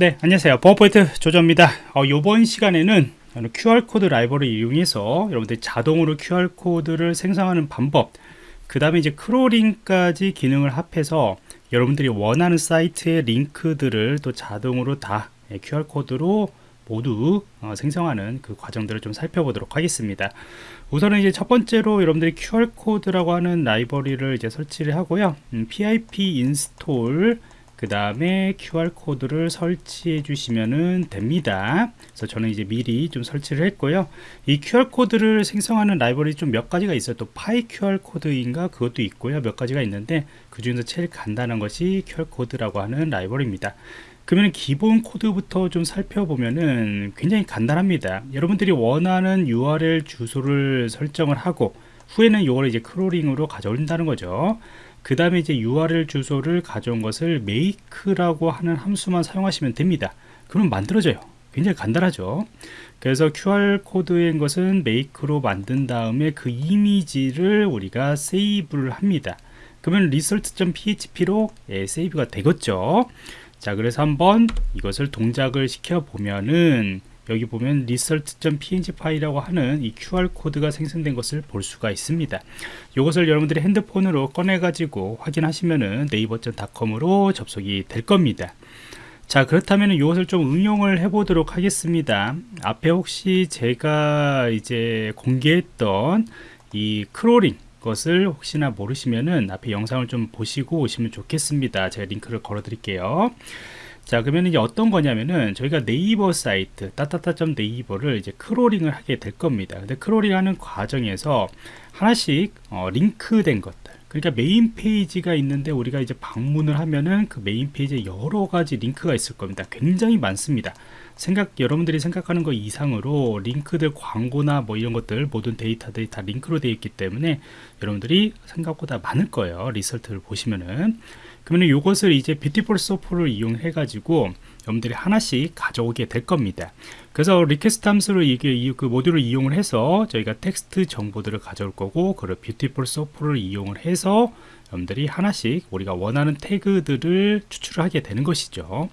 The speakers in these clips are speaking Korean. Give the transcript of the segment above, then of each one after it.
네 안녕하세요. 버퍼포인트 조조입니다. 어, 이번 시간에는 QR코드 라이브러리를 이용해서 여러분들이 자동으로 QR코드를 생성하는 방법 그 다음에 이제 crawling까지 기능을 합해서 여러분들이 원하는 사이트의 링크들을 또 자동으로 다 QR코드로 모두 어, 생성하는 그 과정들을 좀 살펴보도록 하겠습니다. 우선은 이제 첫 번째로 여러분들이 QR코드라고 하는 라이브러리를 이제 설치를 하고요. 음, pip install 그 다음에 QR코드를 설치해 주시면 됩니다. 그래서 저는 이제 미리 좀 설치를 했고요. 이 QR코드를 생성하는 라이브러리 좀몇 가지가 있어요. 또 파이 QR코드인가 그것도 있고요. 몇 가지가 있는데 그 중에서 제일 간단한 것이 QR코드라고 하는 라이브러리입니다. 그러면 기본 코드부터 좀 살펴보면은 굉장히 간단합니다. 여러분들이 원하는 URL 주소를 설정을 하고 후에는 이걸 이제 크롤링으로 가져온다는 거죠 그 다음에 이제 URL 주소를 가져온 것을 make라고 하는 함수만 사용하시면 됩니다. 그럼 만들어져요. 굉장히 간단하죠. 그래서 QR코드인 것은 make로 만든 다음에 그 이미지를 우리가 세이브를 합니다. 그러면 result.php로 예, 세이브가 되겠죠. 자 그래서 한번 이것을 동작을 시켜 보면은 여기 보면 result.png 파일이라고 하는 이 QR 코드가 생성된 것을 볼 수가 있습니다. 이것을 여러분들이 핸드폰으로 꺼내 가지고 확인하시면은 네이버.com으로 접속이 될 겁니다. 자 그렇다면 이것을 좀 응용을 해 보도록 하겠습니다. 앞에 혹시 제가 이제 공개했던 이 crawling 것을 혹시나 모르시면은 앞에 영상을 좀 보시고 오시면 좋겠습니다. 제가 링크를 걸어 드릴게요 자 그러면 이제 어떤 거냐면은 저희가 네이버 사이트 따따따 네이버를 이제 crawling을 하게 될 겁니다. 근데 crawling 하는 과정에서 하나씩 어, 링크된 것들 그러니까 메인 페이지가 있는데 우리가 이제 방문을 하면은 그 메인 페이지에 여러 가지 링크가 있을 겁니다. 굉장히 많습니다. 생각 여러분들이 생각하는 것 이상으로 링크들 광고나 뭐 이런 것들 모든 데이터들이 다 링크로 되어 있기 때문에 여러분들이 생각보다 많을 거예요. result를 보시면은 그러면 이것을 이제 Beautiful Soup를 이용해 가지고 여러분들이 하나씩 가져오게 될 겁니다. 그래서 request 함수를 이게 그 모듈을 이용을 해서 저희가 텍스트 정보들을 가져올 거고 그리고 Beautiful Soup를 이용을 해서 여러분들이 하나씩 우리가 원하는 태그들을 추출을 하게 되는 것이죠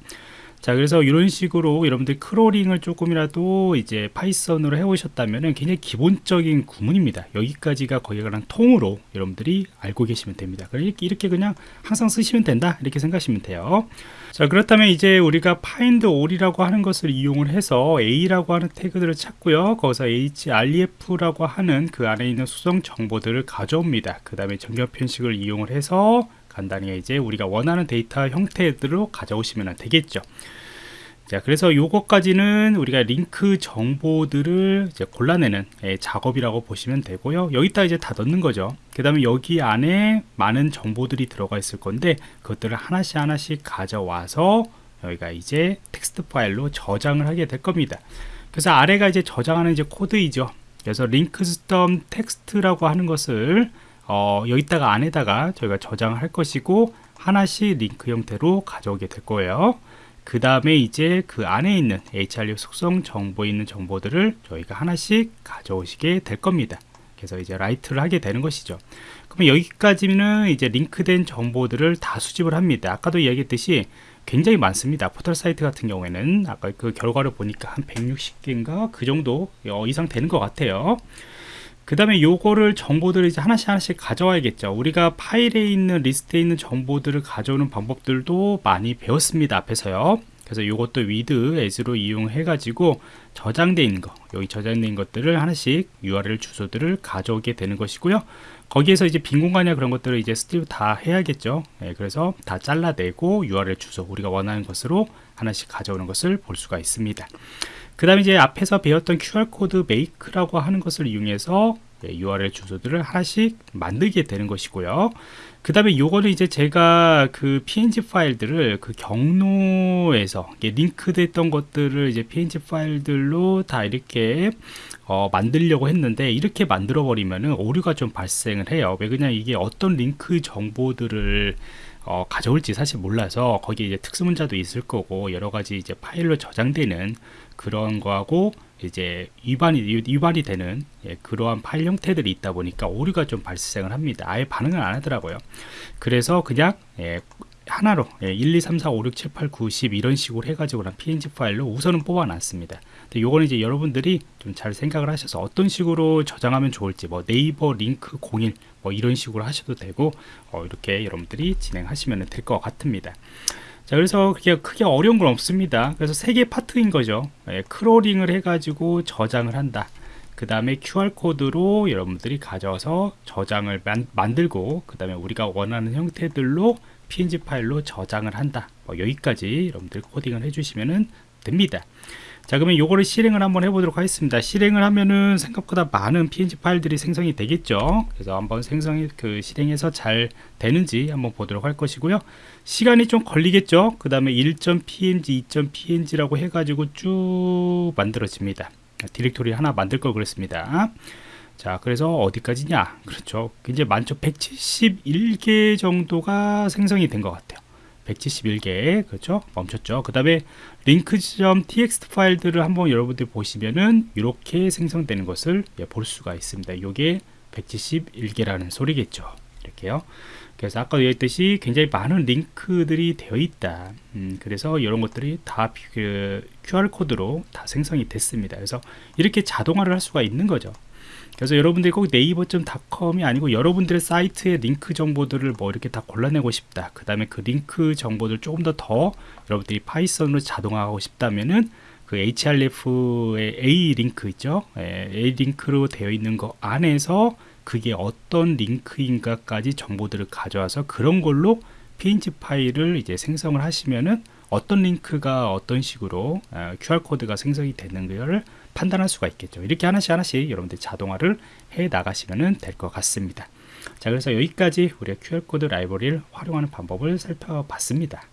자 그래서 이런 식으로 여러분들 crawling을 조금이라도 이제 파이썬으로 해오셨다면 굉장히 기본적인 구문입니다. 여기까지가 거기에 관한 통으로 여러분들이 알고 계시면 됩니다. 이렇게, 이렇게 그냥 항상 쓰시면 된다 이렇게 생각하시면 돼요. 자 그렇다면 이제 우리가 find all이라고 하는 것을 이용을 해서 a라고 하는 태그들을 찾고요. 거기서 href라고 하는 그 안에 있는 수성 정보들을 가져옵니다. 그 다음에 정렬 편식을 이용을 해서 간단히 이제 우리가 원하는 데이터 형태들로 가져오시면 되겠죠. 자 그래서 요것까지는 우리가 링크 정보들을 이제 골라내는 예, 작업이라고 보시면 되고요. 여기다 이제 다 넣는 거죠. 그 다음에 여기 안에 많은 정보들이 들어가 있을 건데 그것들을 하나씩 하나씩 가져와서 여기가 이제 텍스트 파일로 저장을 하게 될 겁니다. 그래서 아래가 이제 저장하는 이제 코드이죠. 그래서 links 점 text라고 하는 것을 어, 여기다가 안에다가 저희가 저장을 할 것이고 하나씩 링크 형태로 가져오게 될 거예요. 그 다음에 이제 그 안에 있는 href 속성 정보에 있는 정보들을 저희가 하나씩 가져오시게 될 겁니다. 그래서 이제 write를 하게 되는 것이죠. 그러면 여기까지는 이제 링크된 정보들을 다 수집을 합니다. 아까도 이야기했듯이 굉장히 많습니다. 포털 사이트 같은 경우에는 아까 그 결과를 보니까 한 160개인가 그 정도 어, 이상 되는 것 같아요 그 다음에 요거를 정보들을 이제 하나씩 하나씩 가져와야겠죠. 우리가 파일에 있는 리스트에 있는 정보들을 가져오는 방법들도 많이 배웠습니다 앞에서요. 그래서 이것도 with as로 이용해 가지고 저장되어 있는 거 여기 저장된 것들을 하나씩 URL 주소들을 가져오게 되는 것이고요. 거기에서 이제 빈 공간이나 그런 것들을 이제 strip 다 해야겠죠. 네, 그래서 다 잘라내고 URL 주소 우리가 원하는 것으로 하나씩 가져오는 것을 볼 수가 있습니다. 그 다음에 이제 앞에서 배웠던 QR코드 make라고 하는 것을 이용해서 URL 주소들을 하나씩 만들게 되는 것이고요. 그 다음에 요거는 이제 제가 그 png 파일들을 그 경로에서 링크됐던 것들을 이제 png 파일들로 다 이렇게 어, 만들려고 했는데 이렇게 만들어 버리면은 오류가 좀 발생을 해요. 왜 그냥 이게 어떤 링크 정보들을 어, 가져올지 사실 몰라서 거기에 이제 특수 문자도 있을 거고 여러 가지 이제 파일로 저장되는 그런 거하고 이제 위반이 위반이 되는 예, 그러한 파일 형태들이 있다 보니까 오류가 좀 발생을 합니다. 아예 반응을 안 하더라고요. 그래서 그냥 예, 하나로 예, 1, 2, 3, 4, 5, 6, 7, 8, 9, 10 이런 식으로 해가지고 png 파일로 우선은 뽑아놨습니다. 근데 요거는 이제 여러분들이 좀 잘 생각을 하셔서 어떤 식으로 저장하면 좋을지 뭐 네이버 링크 01 뭐 이런 식으로 하셔도 되고 어, 이렇게 여러분들이 진행하시면 될 것 같습니다. 자 그래서 그게 크게 어려운 건 없습니다. 그래서 세 개 파트인 거죠. 예, crawling을 해가지고 저장을 한다. 그 다음에 QR코드로 여러분들이 가져서 저장을 만, 만들고 그 다음에 우리가 원하는 형태들로 PNG 파일로 저장을 한다 뭐 여기까지 여러분들 코딩을 해주시면 됩니다 자 그러면 요거를 실행을 한번 해보도록 하겠습니다. 실행을 하면은 생각보다 많은 png 파일들이 생성이 되겠죠? 그래서 한번 생성이 그 실행해서 잘 되는지 한번 보도록 할 것이고요. 시간이 좀 걸리겠죠? 그 다음에 1.png 2.png라고 해가지고 쭉 만들어집니다. 디렉토리 하나 만들 걸 그랬습니다. 자 그래서 어디까지냐? 그렇죠. 이제 많죠 171개 정도가 생성이 된 것 같아요 171개 그렇죠? 멈췄죠. 그 다음에 링크.txt 파일들을 한번 여러분들 보시면은 이렇게 생성되는 것을 예, 볼 수가 있습니다. 이게 171개라는 소리겠죠. 이렇게요. 그래서 아까 얘기했듯이 굉장히 많은 링크들이 되어 있다. 음, 그래서 이런 것들이 다 그 QR코드로 다 생성이 됐습니다. 그래서 이렇게 자동화를 할 수가 있는 거죠 그래서 여러분들이 꼭 네이버.com이 아니고 여러분들의 사이트의 링크 정보들을 뭐 이렇게 다 골라내고 싶다. 그 다음에 그 링크 정보들 조금 더 더 여러분들이 파이썬으로 자동화하고 싶다면은 그 href의 a 링크 있죠? 예, a 링크로 되어 있는 거 안에서 그게 어떤 링크인가까지 정보들을 가져와서 그런 걸로 png 파일을 이제 생성을 하시면은 어떤 링크가 어떤 식으로 어, QR 코드가 생성이 되는 것을 판단할 수가 있겠죠. 이렇게 하나씩 하나씩 여러분들 자동화를 해 나가시면 될 것 같습니다. 자, 그래서 여기까지 우리가 QR 코드 라이브러리를 활용하는 방법을 살펴봤습니다.